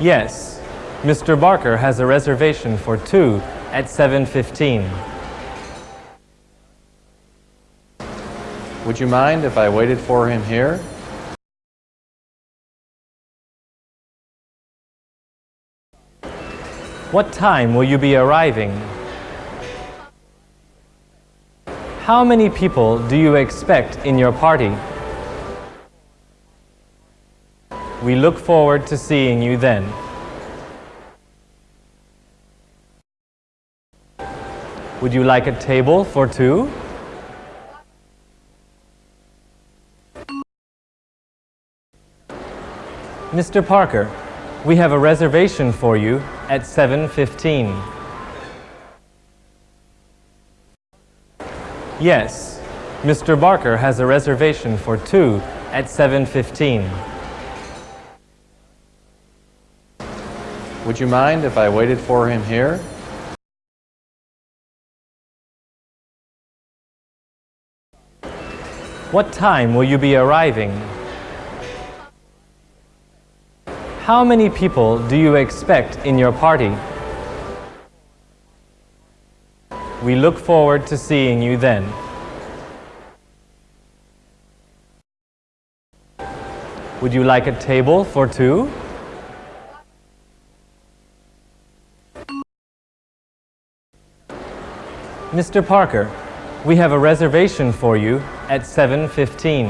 Yes, Mr. Barker has a reservation for two at 7:15. Would you mind if I waited for him here? What time will you be arriving? How many people do you expect in your party? We look forward to seeing you then. Would you like a table for two? Mr. Parker, we have a reservation for you at 7:15. Yes, Mr. Barker has a reservation for two at 7:15. Would you mind if I waited for him here? What time will you be arriving? How many people do you expect in your party? We look forward to seeing you then. Would you like a table for two? Mr. Parker, we have a reservation for you at 7:15.